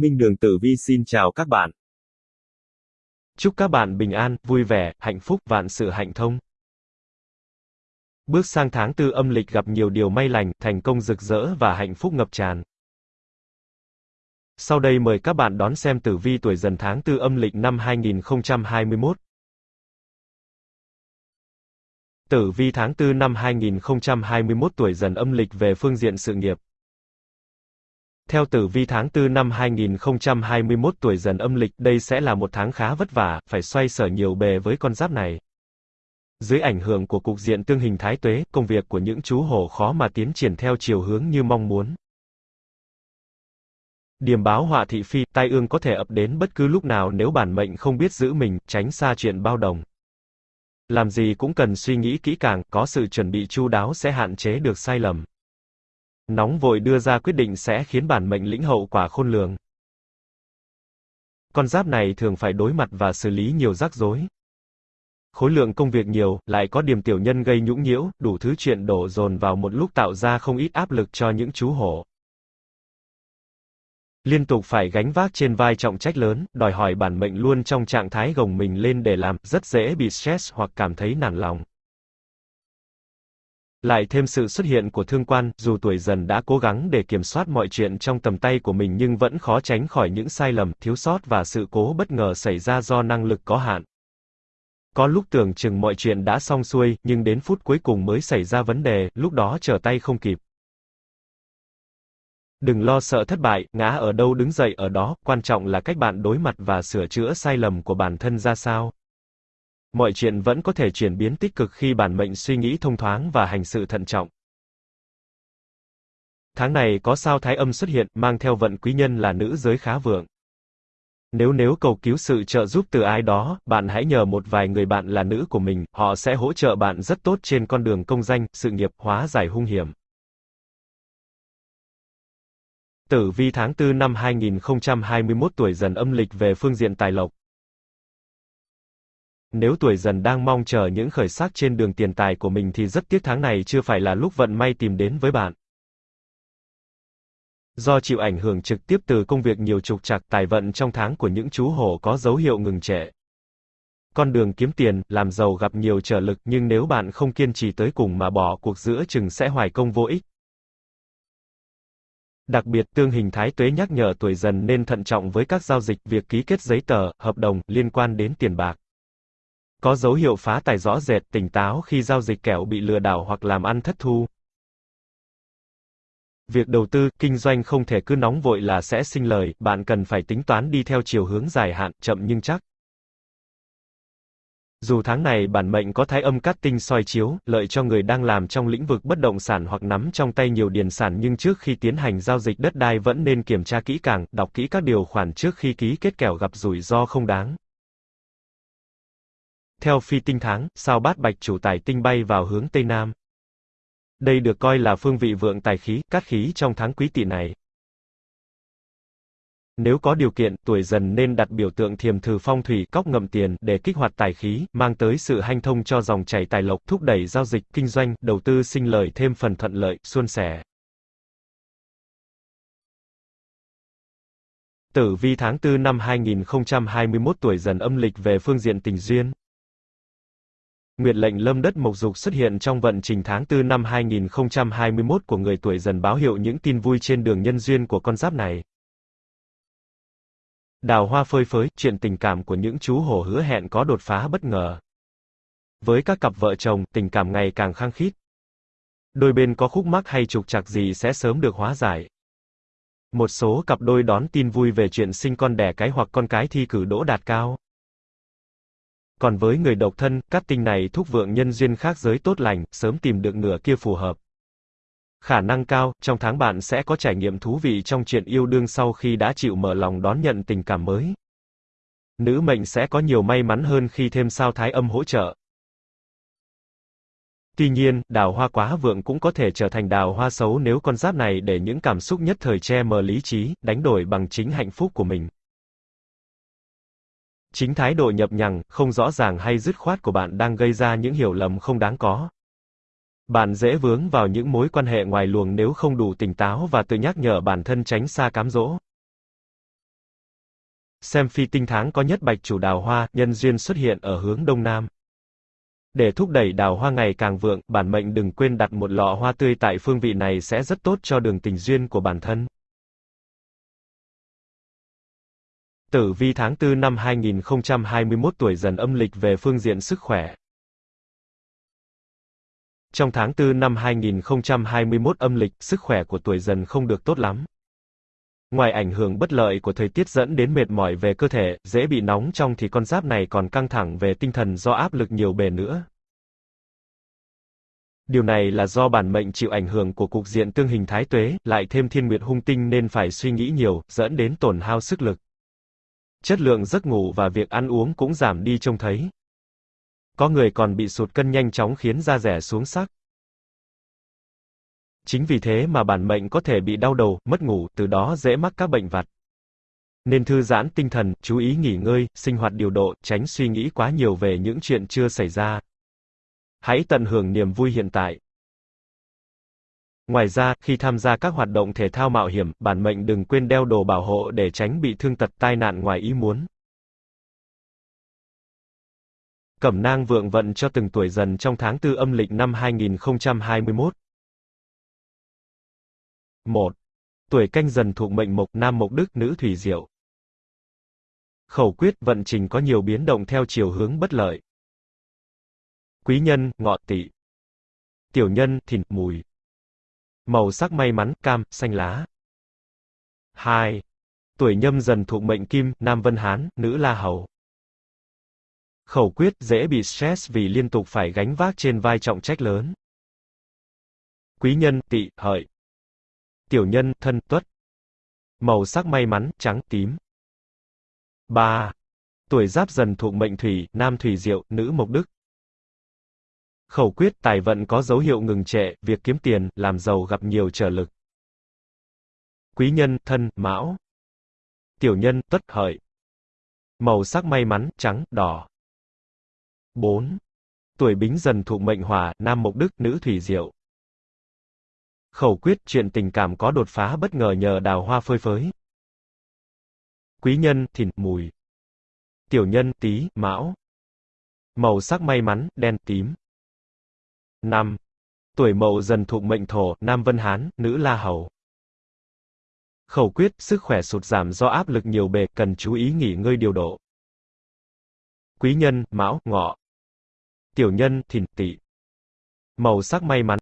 Minh Đường Tử Vi xin chào các bạn. Chúc các bạn bình an, vui vẻ, hạnh phúc, vạn sự hạnh thông. Bước sang tháng tư âm lịch gặp nhiều điều may lành, thành công rực rỡ và hạnh phúc ngập tràn. Sau đây mời các bạn đón xem tử vi tuổi dần tháng tư âm lịch năm 2021. Tử vi tháng 4 năm 2021 tuổi dần âm lịch về phương diện sự nghiệp. Theo tử vi tháng 4 năm 2021 tuổi dần âm lịch, đây sẽ là một tháng khá vất vả, phải xoay sở nhiều bề với con giáp này. Dưới ảnh hưởng của cục diện tương hình thái tuế, công việc của những chú hổ khó mà tiến triển theo chiều hướng như mong muốn. Điềm báo họa thị phi, tai ương có thể ập đến bất cứ lúc nào nếu bản mệnh không biết giữ mình, tránh xa chuyện bao đồng. Làm gì cũng cần suy nghĩ kỹ càng, có sự chuẩn bị chu đáo sẽ hạn chế được sai lầm. Nóng vội đưa ra quyết định sẽ khiến bản mệnh lĩnh hậu quả khôn lường. Con giáp này thường phải đối mặt và xử lý nhiều rắc rối. Khối lượng công việc nhiều, lại có điểm tiểu nhân gây nhũng nhiễu, đủ thứ chuyện đổ dồn vào một lúc tạo ra không ít áp lực cho những chú hổ. Liên tục phải gánh vác trên vai trọng trách lớn, đòi hỏi bản mệnh luôn trong trạng thái gồng mình lên để làm, rất dễ bị stress hoặc cảm thấy nản lòng. Lại thêm sự xuất hiện của thương quan, dù tuổi dần đã cố gắng để kiểm soát mọi chuyện trong tầm tay của mình nhưng vẫn khó tránh khỏi những sai lầm, thiếu sót và sự cố bất ngờ xảy ra do năng lực có hạn. Có lúc tưởng chừng mọi chuyện đã xong xuôi, nhưng đến phút cuối cùng mới xảy ra vấn đề, lúc đó trở tay không kịp. Đừng lo sợ thất bại, ngã ở đâu đứng dậy ở đó, quan trọng là cách bạn đối mặt và sửa chữa sai lầm của bản thân ra sao. Mọi chuyện vẫn có thể chuyển biến tích cực khi bản mệnh suy nghĩ thông thoáng và hành sự thận trọng. Tháng này có sao thái âm xuất hiện, mang theo vận quý nhân là nữ giới khá vượng. Nếu nếu cầu cứu sự trợ giúp từ ai đó, bạn hãy nhờ một vài người bạn là nữ của mình, họ sẽ hỗ trợ bạn rất tốt trên con đường công danh, sự nghiệp, hóa giải hung hiểm. Tử vi tháng 4 năm 2021 tuổi dần âm lịch về phương diện tài lộc. Nếu tuổi dần đang mong chờ những khởi sắc trên đường tiền tài của mình thì rất tiếc tháng này chưa phải là lúc vận may tìm đến với bạn. Do chịu ảnh hưởng trực tiếp từ công việc nhiều trục trặc tài vận trong tháng của những chú hổ có dấu hiệu ngừng trệ. Con đường kiếm tiền, làm giàu gặp nhiều trở lực nhưng nếu bạn không kiên trì tới cùng mà bỏ cuộc giữa chừng sẽ hoài công vô ích. Đặc biệt tương hình thái tuế nhắc nhở tuổi dần nên thận trọng với các giao dịch, việc ký kết giấy tờ, hợp đồng liên quan đến tiền bạc. Có dấu hiệu phá tài rõ rệt, tỉnh táo khi giao dịch kẻo bị lừa đảo hoặc làm ăn thất thu. Việc đầu tư, kinh doanh không thể cứ nóng vội là sẽ sinh lời, bạn cần phải tính toán đi theo chiều hướng dài hạn, chậm nhưng chắc. Dù tháng này bản mệnh có thái âm cát tinh soi chiếu, lợi cho người đang làm trong lĩnh vực bất động sản hoặc nắm trong tay nhiều điền sản nhưng trước khi tiến hành giao dịch đất đai vẫn nên kiểm tra kỹ càng, đọc kỹ các điều khoản trước khi ký kết kẻo gặp rủi ro không đáng. Theo phi tinh tháng, sao bát bạch chủ tài tinh bay vào hướng Tây Nam. Đây được coi là phương vị vượng tài khí, cát khí trong tháng quý tỵ này. Nếu có điều kiện, tuổi dần nên đặt biểu tượng thiềm thử phong thủy cóc ngậm tiền để kích hoạt tài khí, mang tới sự hanh thông cho dòng chảy tài lộc, thúc đẩy giao dịch, kinh doanh, đầu tư sinh lời thêm phần thuận lợi, suôn sẻ. Tử vi tháng 4 năm 2021 tuổi dần âm lịch về phương diện tình duyên. Nguyệt lệnh lâm đất mộc dục xuất hiện trong vận trình tháng 4 năm 2021 của người tuổi dần báo hiệu những tin vui trên đường nhân duyên của con giáp này. Đào hoa phơi phới, chuyện tình cảm của những chú hổ hứa hẹn có đột phá bất ngờ. Với các cặp vợ chồng, tình cảm ngày càng khăng khít. Đôi bên có khúc mắc hay trục trặc gì sẽ sớm được hóa giải. Một số cặp đôi đón tin vui về chuyện sinh con đẻ cái hoặc con cái thi cử đỗ đạt cao. Còn với người độc thân, các tinh này thúc vượng nhân duyên khác giới tốt lành, sớm tìm được nửa kia phù hợp. Khả năng cao, trong tháng bạn sẽ có trải nghiệm thú vị trong chuyện yêu đương sau khi đã chịu mở lòng đón nhận tình cảm mới. Nữ mệnh sẽ có nhiều may mắn hơn khi thêm sao thái âm hỗ trợ. Tuy nhiên, đào hoa quá vượng cũng có thể trở thành đào hoa xấu nếu con giáp này để những cảm xúc nhất thời che mờ lý trí, đánh đổi bằng chính hạnh phúc của mình. Chính thái độ nhập nhằng, không rõ ràng hay dứt khoát của bạn đang gây ra những hiểu lầm không đáng có. Bạn dễ vướng vào những mối quan hệ ngoài luồng nếu không đủ tỉnh táo và tự nhắc nhở bản thân tránh xa cám dỗ. Xem phi tinh tháng có nhất bạch chủ đào hoa, nhân duyên xuất hiện ở hướng đông nam. Để thúc đẩy đào hoa ngày càng vượng, bản mệnh đừng quên đặt một lọ hoa tươi tại phương vị này sẽ rất tốt cho đường tình duyên của bản thân. Tử vi tháng 4 năm 2021 tuổi dần âm lịch về phương diện sức khỏe. Trong tháng 4 năm 2021 âm lịch, sức khỏe của tuổi dần không được tốt lắm. Ngoài ảnh hưởng bất lợi của thời tiết dẫn đến mệt mỏi về cơ thể, dễ bị nóng trong thì con giáp này còn căng thẳng về tinh thần do áp lực nhiều bề nữa. Điều này là do bản mệnh chịu ảnh hưởng của cục diện tương hình thái tuế, lại thêm thiên nguyệt hung tinh nên phải suy nghĩ nhiều, dẫn đến tổn hao sức lực. Chất lượng giấc ngủ và việc ăn uống cũng giảm đi trông thấy. Có người còn bị sụt cân nhanh chóng khiến da rẻ xuống sắc. Chính vì thế mà bản mệnh có thể bị đau đầu, mất ngủ, từ đó dễ mắc các bệnh vặt. Nên thư giãn tinh thần, chú ý nghỉ ngơi, sinh hoạt điều độ, tránh suy nghĩ quá nhiều về những chuyện chưa xảy ra. Hãy tận hưởng niềm vui hiện tại. Ngoài ra, khi tham gia các hoạt động thể thao mạo hiểm, bản mệnh đừng quên đeo đồ bảo hộ để tránh bị thương tật tai nạn ngoài ý muốn. Cẩm nang vượng vận cho từng tuổi dần trong tháng tư âm lịch năm 2021. 1. Tuổi canh dần thuộc mệnh mộc, nam mộc đức, nữ thủy diệu. Khẩu quyết vận trình có nhiều biến động theo chiều hướng bất lợi. Quý nhân, ngọ tỵ. Tiểu nhân, thìn, mùi. Màu sắc may mắn, cam, xanh lá. 2. Tuổi nhâm dần thuộc mệnh kim, nam vân hán, nữ la hầu. Khẩu quyết dễ bị stress vì liên tục phải gánh vác trên vai trọng trách lớn. Quý nhân, tỵ, hợi. Tiểu nhân, thân, tuất. Màu sắc may mắn, trắng, tím. 3. Tuổi giáp dần thuộc mệnh thủy, nam thủy diệu, nữ mộc đức. Khẩu quyết tài vận có dấu hiệu ngừng trệ, việc kiếm tiền, làm giàu gặp nhiều trở lực. Quý nhân, thân, mão. Tiểu nhân, tuất, hợi. Màu sắc may mắn, trắng, đỏ. 4. Tuổi bính dần thuộc mệnh hỏa, nam mộc đức, nữ thủy diệu. Khẩu quyết chuyện tình cảm có đột phá bất ngờ nhờ đào hoa phơi phới. Quý nhân, thìn, mùi. Tiểu nhân, tí, mão. Màu sắc may mắn, đen, tím. 5. Tuổi mậu dần thuộc mệnh thổ, nam vân hán, nữ la hầu. Khẩu quyết, sức khỏe sụt giảm do áp lực nhiều bề, cần chú ý nghỉ ngơi điều độ. Quý nhân, mão, ngọ. Tiểu nhân, thìn, tỵ. Màu sắc may mắn,